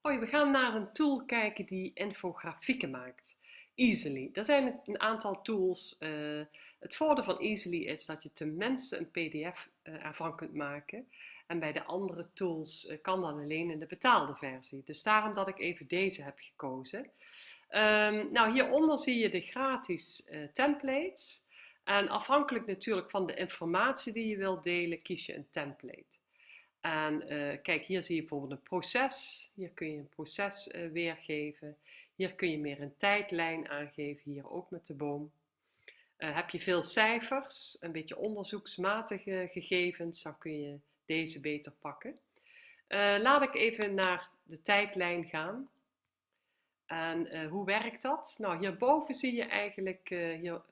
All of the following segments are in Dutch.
Hoi, we gaan naar een tool kijken die infografieken maakt. Easily. Er zijn een aantal tools. Uh, het voordeel van Easily is dat je tenminste een pdf uh, ervan kunt maken. En bij de andere tools uh, kan dat alleen in de betaalde versie. Dus daarom dat ik even deze heb gekozen. Um, nou, hieronder zie je de gratis templates. En afhankelijk natuurlijk van de informatie die je wilt delen, kies je een template. En uh, kijk, hier zie je bijvoorbeeld een proces. Hier kun je een proces uh, weergeven. Hier kun je meer een tijdlijn aangeven, hier ook met de boom. Uh, heb je veel cijfers, een beetje onderzoeksmatige gegevens, dan kun je deze beter pakken. laat ik even naar de tijdlijn gaan. En hoe werkt dat? Nou, hierboven zie je eigenlijk hier,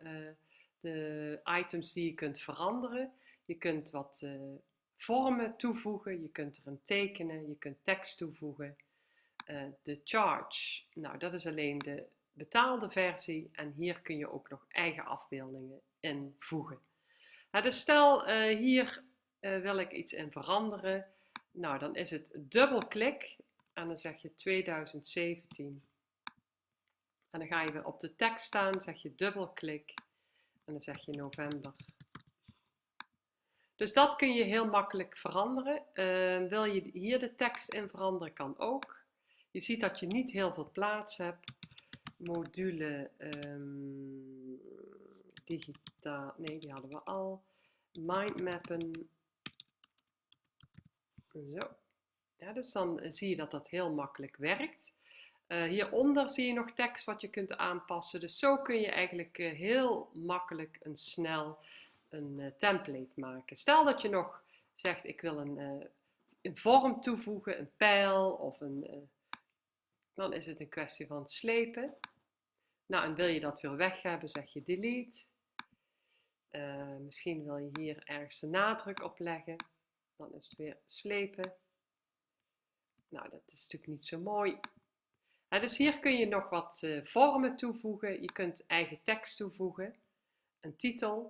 de items die je kunt veranderen. Je kunt wat vormen toevoegen, je kunt er een tekenen, je kunt tekst toevoegen. Uh, de charge, nou dat is alleen de betaalde versie en hier kun je ook nog eigen afbeeldingen invoegen. Nou, dus stel uh, hier uh, wil ik iets in veranderen, nou dan is het dubbelklik en dan zeg je 2017 en dan ga je weer op de tekst staan, zeg je dubbelklik en dan zeg je november dus dat kun je heel makkelijk veranderen. Uh, wil je hier de tekst in veranderen, kan ook. Je ziet dat je niet heel veel plaats hebt. Module um, digitaal, nee die hadden we al. Mindmappen. Zo. Ja, dus dan zie je dat dat heel makkelijk werkt. Uh, hieronder zie je nog tekst wat je kunt aanpassen. Dus zo kun je eigenlijk uh, heel makkelijk en snel een uh, template maken. Stel dat je nog zegt, ik wil een, een vorm toevoegen, een pijl of een... Uh, dan is het een kwestie van slepen. Nou, en wil je dat weer weg hebben, zeg je delete. misschien wil je hier ergens de nadruk op leggen. Dan is het weer slepen. Nou, dat is natuurlijk niet zo mooi. dus hier kun je nog wat vormen toevoegen. Je kunt eigen tekst toevoegen. Een titel.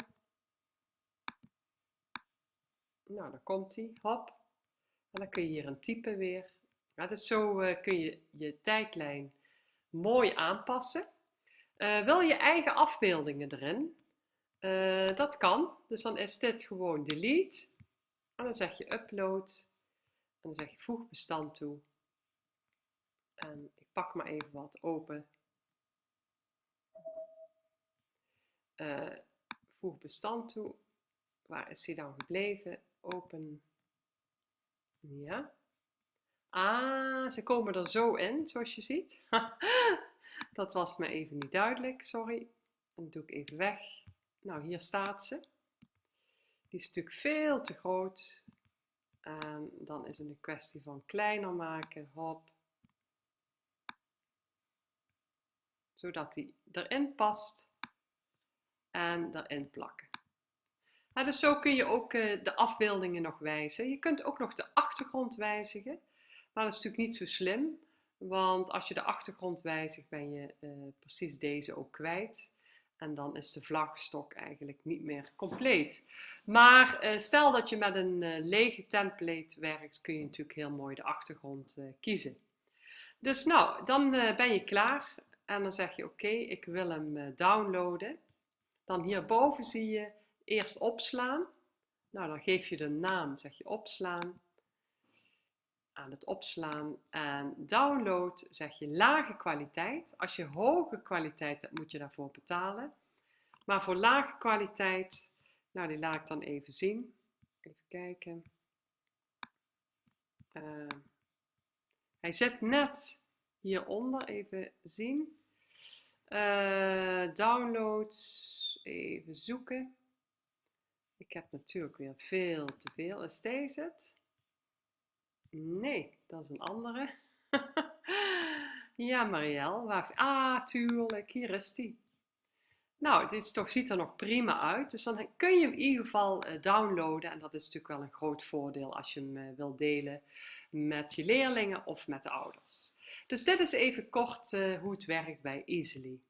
Nou, dan komt hij, hop. En dan kun je hier een type weer. Ja, dus zo uh, kun je je tijdlijn mooi aanpassen. Uh, wil je eigen afbeeldingen erin? Uh, dat kan. Dus dan is dit gewoon delete. En dan zeg je upload. En dan zeg je voeg bestand toe. En ik pak maar even wat open. voeg bestand toe. Waar is hij dan gebleven? Open. Ja. Ah, ze komen er zo in, zoals je ziet. dat was me even niet duidelijk, sorry. Dan doe ik even weg. Nou, hier staat ze. Die is natuurlijk veel te groot. En dan is het een kwestie van kleiner maken. Hop. Zodat die erin past. En erin plakken dus zo kun je ook uh, de afbeeldingen nog wijzigen. Je kunt ook nog de achtergrond wijzigen. Maar dat is natuurlijk niet zo slim. Want als je de achtergrond wijzigt, ben je uh, precies deze ook kwijt. En dan is de vlagstok eigenlijk niet meer compleet. Maar uh, stel dat je met een lege template werkt, kun je natuurlijk heel mooi de achtergrond kiezen. Dus nou, dan ben je klaar. En dan zeg je oké, ik wil hem downloaden. Dan hierboven zie je Eerst opslaan. Nou, dan geef je de naam, zeg je opslaan. Aan het opslaan en download zeg je lage kwaliteit. Als je hoge kwaliteit hebt, moet je daarvoor betalen. Maar voor lage kwaliteit, nou die laat ik dan even zien. Even kijken. Uh, hij zit net hieronder, even zien. Uh, downloads, even zoeken. Heb natuurlijk weer veel te veel. Is deze het? Nee, dat is een andere. ja, Marielle. Waar... Ah, tuurlijk. Hier is die. Nou, dit toch, ziet er nog prima uit. Dus dan kun je hem in ieder geval eh, downloaden. En dat is natuurlijk wel een groot voordeel als je hem uh, wilt delen met je leerlingen of met de ouders. Dus dit is even kort uh, hoe het werkt bij Easily.